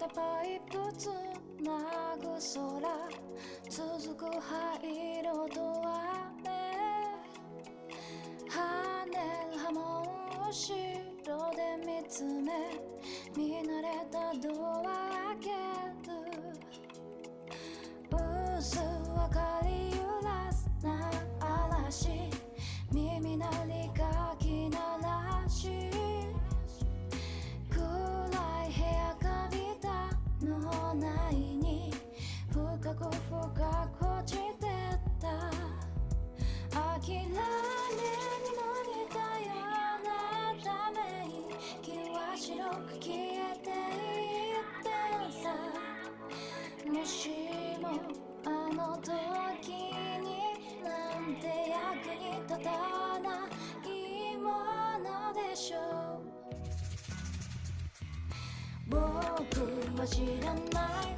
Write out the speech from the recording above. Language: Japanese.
たパイプつなぐ空続く灰色と雨。跳ねる波紋を白で見つめ見慣れたドア諦めにも似たようなため息は白く消えていってさ。もしもあの時になんて役に立たないものでしょう。僕は知らない僕は知らない